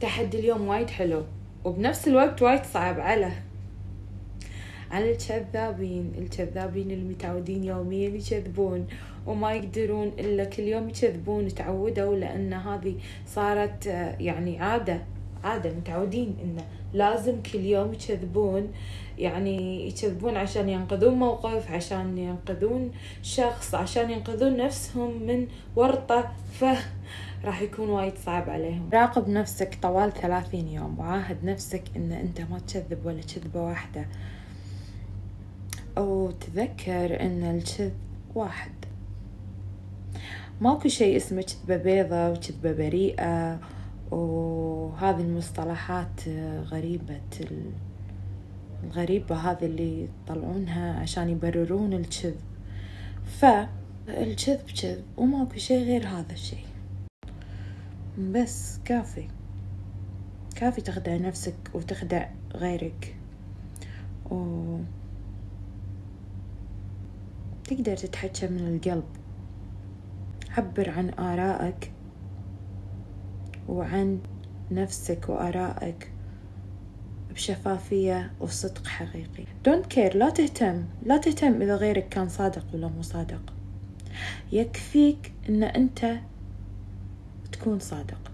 تحدي اليوم وايد حلو وبنفس الوقت وايد صعب على على الكذابين الكذابين المتعودين يوميا يكذبون وما يقدرون إلا كل يوم يكذبون تعودوا لأن هذه صارت آه، يعني عادة. عادة متعودين إنه لازم كل يوم يكذبون يعني يكذبون عشان ينقذون موقف عشان ينقذون شخص عشان ينقذون نفسهم من ورطة ف راح يكون وايد صعب عليهم. راقب نفسك طوال ثلاثين يوم وعاهد نفسك إن أنت ما تكذب ولا كذبة واحدة. وتذكر إن الكذب واحد. ماكو شيء اسمه كذبة بيضة وكذبة بريئة وهذه المصطلحات غريبة الغريبة هذه اللي يطلعونها عشان يبررون الكذب. فالكذب كذب وماكو شيء غير هذا الشيء. بس كافي. كافي تخدع نفسك وتخدع غيرك. و تقدر تتحكى من القلب. عبر عن آرائك وعن نفسك وآرائك بشفافية وصدق حقيقي. Don't care لا تهتم لا تهتم إذا غيرك كان صادق ولا مو صادق. يكفيك إن أنت تكون صادق.